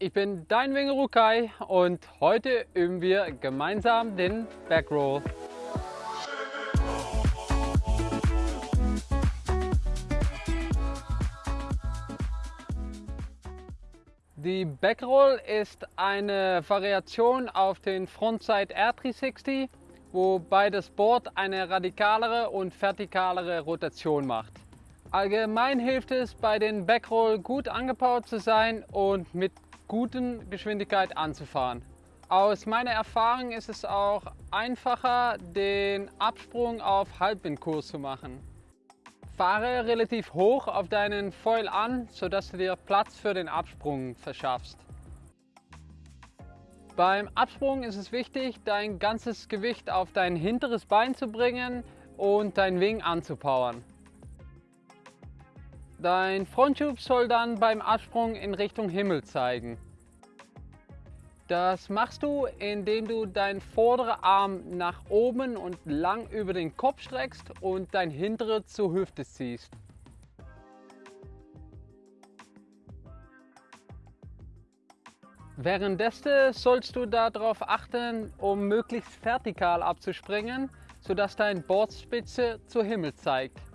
ich bin dein Winger Rukai und heute üben wir gemeinsam den Backroll. Die Backroll ist eine Variation auf den Frontside R360, wobei das Board eine radikalere und vertikalere Rotation macht. Allgemein hilft es bei den Backroll gut angebaut zu sein und mit guten Geschwindigkeit anzufahren. Aus meiner Erfahrung ist es auch einfacher, den Absprung auf Halbwindkurs zu machen. Fahre relativ hoch auf deinen Foil an, sodass du dir Platz für den Absprung verschaffst. Beim Absprung ist es wichtig, dein ganzes Gewicht auf dein hinteres Bein zu bringen und dein Wing anzupowern. Dein Frontschub soll dann beim Absprung in Richtung Himmel zeigen. Das machst du, indem du deinen vorderen Arm nach oben und lang über den Kopf streckst und dein hintere zur Hüfte ziehst. Währenddessen sollst du darauf achten, um möglichst vertikal abzuspringen, sodass dein Bordspitze zur Himmel zeigt.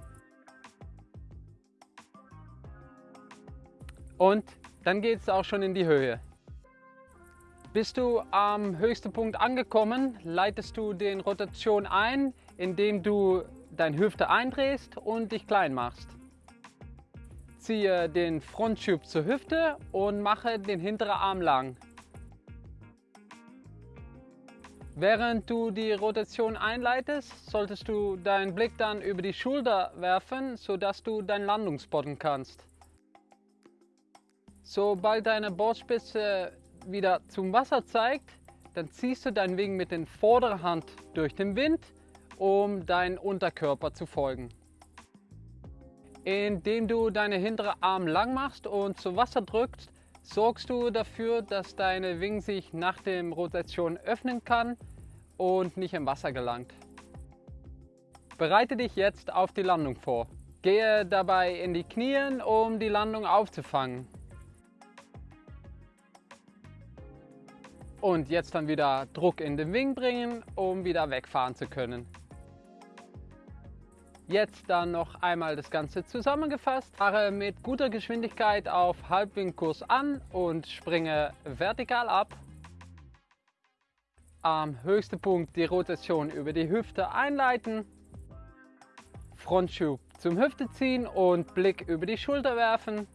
Und dann geht es auch schon in die Höhe. Bist du am höchsten Punkt angekommen, leitest du den Rotation ein, indem du deine Hüfte eindrehst und dich klein machst. Ziehe den Frontschub zur Hüfte und mache den hinteren Arm lang. Während du die Rotation einleitest, solltest du deinen Blick dann über die Schulter werfen, sodass du deinen Landung spotten kannst. Sobald deine Bordspitze wieder zum Wasser zeigt, dann ziehst du dein Wing mit der vorderen Hand durch den Wind, um deinen Unterkörper zu folgen. Indem du deine hintere Arm lang machst und zu Wasser drückst, sorgst du dafür, dass deine Wing sich nach der Rotation öffnen kann und nicht im Wasser gelangt. Bereite dich jetzt auf die Landung vor. Gehe dabei in die Knie, um die Landung aufzufangen. Und jetzt dann wieder Druck in den Wing bringen, um wieder wegfahren zu können. Jetzt dann noch einmal das Ganze zusammengefasst. Fahre mit guter Geschwindigkeit auf Halbwindkurs an und springe vertikal ab. Am höchsten Punkt die Rotation über die Hüfte einleiten. Frontschub zum Hüfte ziehen und Blick über die Schulter werfen.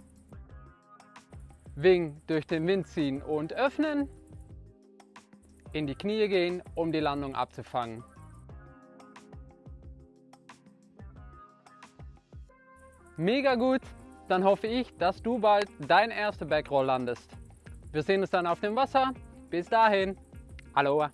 Wing durch den Wind ziehen und öffnen in die Knie gehen, um die Landung abzufangen. Mega gut, dann hoffe ich, dass du bald dein erster Backroll landest. Wir sehen uns dann auf dem Wasser. Bis dahin, Aloha!